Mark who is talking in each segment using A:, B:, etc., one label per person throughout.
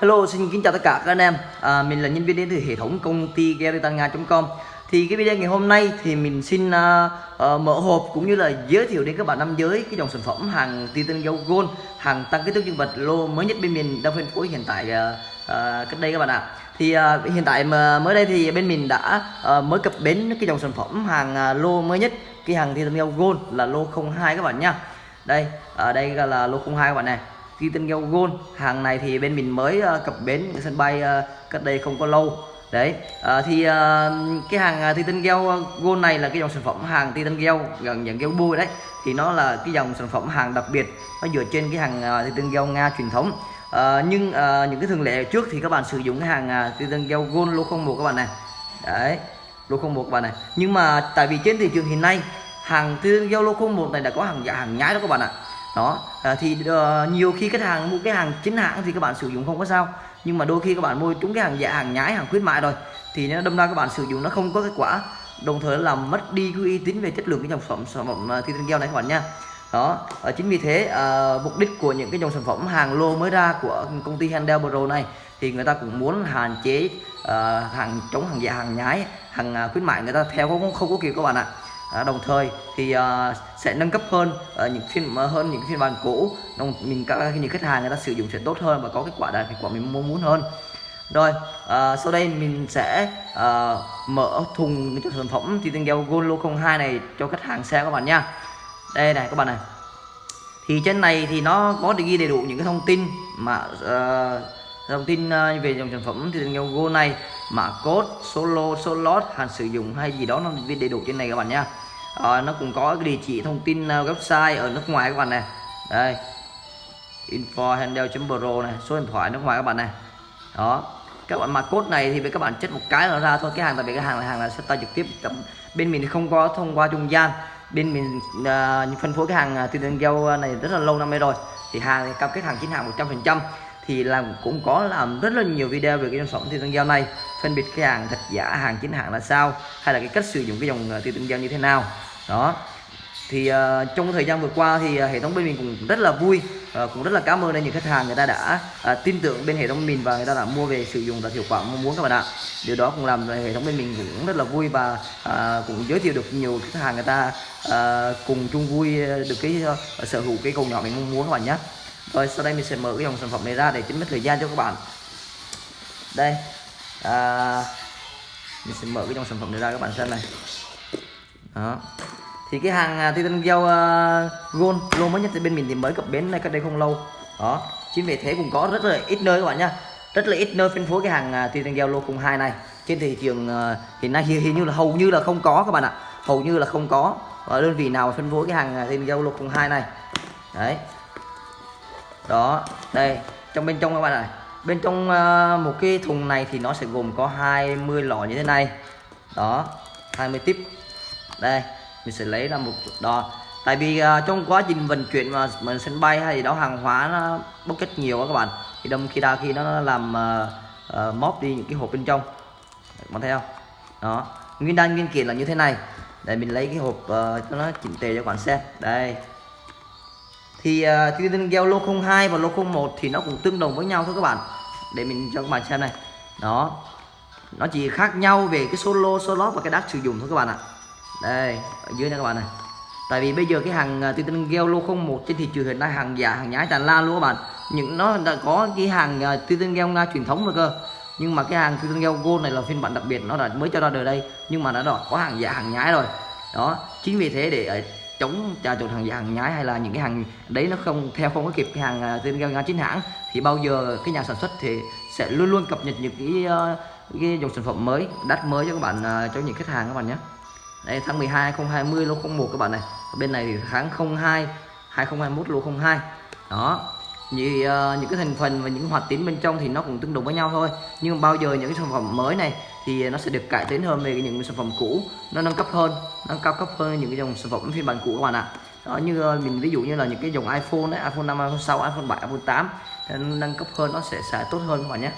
A: Hello, xin kính chào tất cả các anh em. À, mình là nhân viên đến từ hệ thống công ty geritanga.com. Thì cái video ngày hôm nay thì mình xin uh, uh, mở hộp cũng như là giới thiệu đến các bạn nam giới cái dòng sản phẩm hàng Titan Go Gold, hàng tăng kích thước dương vật lô mới nhất bên mình đang phân phối hiện tại uh, uh, cách đây các bạn ạ. Thì uh, hiện tại mà mới đây thì bên mình đã uh, mới cập bến cái dòng sản phẩm hàng uh, lô mới nhất, cái hàng Titan Go Gold là lô 02 các bạn nha. Đây, ở đây là lô 02 các bạn này Titan Gel Gold hàng này thì bên mình mới uh, cập bến sân bay uh, cách đây không có lâu. Đấy uh, thì uh, cái hàng uh, Titan Gel Gold này là cái dòng sản phẩm hàng Titan Gel gần dạng gel bôi đấy. Thì nó là cái dòng sản phẩm hàng đặc biệt nó dựa trên cái hàng uh, Titan Gel Nga truyền thống. Uh, nhưng uh, những cái thường lệ trước thì các bạn sử dụng cái hàng uh, Titan Gel Gold lô 01 các bạn này. Đấy lô 01 các bạn này. Nhưng mà tại vì trên thị trường hiện nay hàng Titan Gel lô 01 này đã có hàng giả hàng nhái đó các bạn ạ đó à, thì uh, nhiều khi khách hàng mua cái hàng chính hãng thì các bạn sử dụng không có sao. Nhưng mà đôi khi các bạn mua trúng cái hàng giả hàng nhái hàng khuyến mại rồi thì nó đâm ra các bạn sử dụng nó không có kết quả. Đồng thời làm mất đi cái uy tín về chất lượng cái dòng sản phẩm sản phẩm thi tinh keo này các bạn nha. Đó à, chính vì thế à, mục đích của những cái dòng sản phẩm hàng lô mới ra của công ty Handel Pro này thì người ta cũng muốn hạn chế à, hàng chống hàng giả hàng nhái hàng à, khuyến mại người ta theo không không có kịp các bạn ạ à, đồng thời thì à, sẽ nâng cấp hơn à, những phiên à, hơn những phiên bản cũ. Đồng mình các những khách hàng người ta sử dụng sẽ tốt hơn và có kết quả đạt kết quả mình mong muốn hơn. Rồi sau đây mình sẽ mở thùng cho sản phẩm thì tinh dầu Golo 02 này cho khách hàng xem các bạn nha. Đây này các bạn này. Thì trên này thì nó có ghi đầy đủ những cái thông tin mà uh, thông tin uh, về dòng sản phẩm thì gel Gold này mã code số lô số lót hạn sử dụng hay gì đó nó viết đầy đủ trên này các bạn nha à, nó cũng có cái địa chỉ thông tin ờ, website ở nước ngoài các bạn này. Đây info handle.pro này số điện thoại nước ngoài các bạn này. Đó các bạn mã code này thì với các bạn chất một cái là ra thôi. Cái hàng tại vì cái hàng là hàng là sẽ tay trực tiếp bên mình không có thông qua trung gian. Bên mình uh, phân phối cái hàng từ đơn giao này rất là lâu năm nay rồi. Thì hàng thì cam kết hàng chính hàng 100% thì làm cũng có làm rất là nhiều video về cái sản phẩm từ đơn giao này phân biệt cái hàng thật giả hàng chính hãng là sao? Hay là cái cách sử dụng cái dòng ờ, tiêu tương giao như thế nào? Đó. Thì uh, trong thời gian vừa qua thì uh, hệ thống bên mình cũng rất là vui uh, cũng rất là cảm ơn những khách hàng người ta đã uh, tin tưởng bên hệ thống mình và người ta đã mua về sử dụng đạt hiệu quả mong muốn các bạn ạ. Điều đó cũng làm hệ thống bên mình cũng rất là vui và uh, cũng giới thiệu được nhiều khách hàng người ta uh, cùng chung vui được cái uh, sở hữu cái cầu nhỏ mình mong muốn các bạn nhé. Rồi sau đây mình sẽ mở cái dòng sản phẩm này ra để chính mất thời gian cho các bạn. Đây à, mình sẽ mở cái dòng sản phẩm này ra các bạn xem này. Đó. Thì cái hàng uh, Titan Gel uh, à, Gold lô mới nhất thì bên mình thì mới cập bến này cách đây không lâu. Đó. Chính vì thế cũng có rất là ít nơi các bạn nhá. Rất là ít nơi phân phối cái hàng uh, Titan Gel lô 02 này. Trên thị trường uh, hiện nay hình như là hầu như là không có các bạn ạ. Hầu như là không có. Ở đơn vị nào phân phối cái hàng uh, Titan Gel lô 02 này. Đấy. Đó. Đây. Trong bên trong các bạn này bên trong ờ, một cái thùng này thì nó sẽ gồm có 20 lọ như thế này. Đó 20 tiếp đây mình sẽ lấy ra một đó. Tại vì uh, trong quá trình vận chuyển mà mình sân bay hay gì đó hàng hóa nó bốc cách nhiều các bạn thì đâm khi đa khi nó làm uh, uh, móp đi những cái hộp bên trong. Bạn thấy không? Đó nguyên đan nguyên kiện là như thế này. Để mình lấy cái hộp uh, cho nó chỉnh tề cho các bạn xem. Đây thì uh, cái tên gel lô 02 và lô 01 thì nó cũng tương đồng với nhau thôi các bạn. Để mình cho các bạn xem này. Đó. Nó chỉ khác nhau về cái số lô số lót và cái đắt sử dụng thôi các bạn ạ. Đây ở dưới này các bạn này. Tại vì bây giờ cái hàng uh, tên gel lô 01 trên thị trường hiện nay hàng giả hàng nhái tràn lan luôn các bạn. Những nó đã có cái hàng uh, tên gel nga truyền thống rồi cơ. Nhưng mà cái hàng tên gel gold này là phiên bản đặc biệt nó đã mới cho ra đời đây. Nhưng mà nó đã có hàng giả hàng nhái rồi. Đó. Chính vì thế để ờ, chống trà trộn hàng giả hàng nhái hay là những cái hàng đấy nó không theo không có kịp cái hàng à, tên gel nga chính hãng thì bao giờ cái nhà sản xuất thì sẽ luôn luôn cập nhật những cái uh, cái dòng sản phẩm mới đắt mới cho các bạn uh, cho những khách hàng các bạn nhé. Đây tháng 12 2020 lô 01 các bạn này. Bên này thì tháng 02 2021 lô 02 đó như uh, ờ, những cái thành phần và những hoạt tính bên trong thì nó cũng tương đồng với nhau thôi. Nhưng bao giờ những cái sản phẩm mới này thì nó sẽ được cải tiến hơn về những sản phẩm cũ nó nâng cấp hơn nâng cao cấp hơn những cái dòng sản phẩm phiên bản cũ các bạn ạ. Đó như uh, mình ví dụ như là những cái dòng iPhone đấy iPhone 5 iPhone 6 iPhone 7 iPhone 8 nâng cấp hơn nó sẽ sẽ tốt hơn các bạn nhé.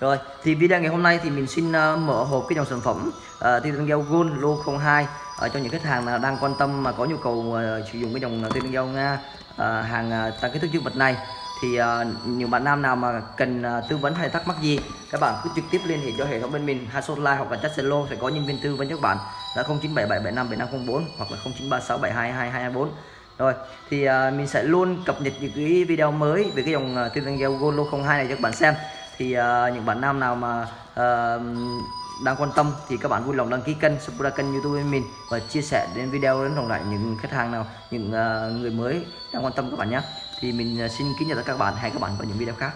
A: Rồi thì video ngày hôm nay thì mình xin uh, mở hộp cái dòng sản phẩm uh, Titan Gel Gold lô 02 uh, cho những khách hàng nào đang quan tâm mà có nhu cầu uh, sử dụng cái dòng Titan Gel Nga. Ờ, hàng ờ, tăng kích thước dương vật này. Thì ờ, nhiều bạn nam nào mà cần tư vấn hay thắc mắc gì, các bạn cứ trực tiếp liên hệ cho hệ thống bên mình hai số like hoặc là chat Zalo, sẽ có nhân viên tư vấn cho các bạn. Là 0977757504 hoặc là 0936722224 rồi, thì mình sẽ luôn cập nhật những cái video mới về cái dòng tư vấn gel Golo 02 này cho các bạn xem. Thì những bạn nam nào mà đang quan tâm thì các bạn vui lòng đăng ký kênh subscribe kênh youtube của mình và chia sẻ đến video đến đồng lại những khách hàng nào, những à, người mới đang quan tâm các bạn nhé. Thì mình à, xin kính chào tất cả các bạn. Hẹn các bạn vào những video khác.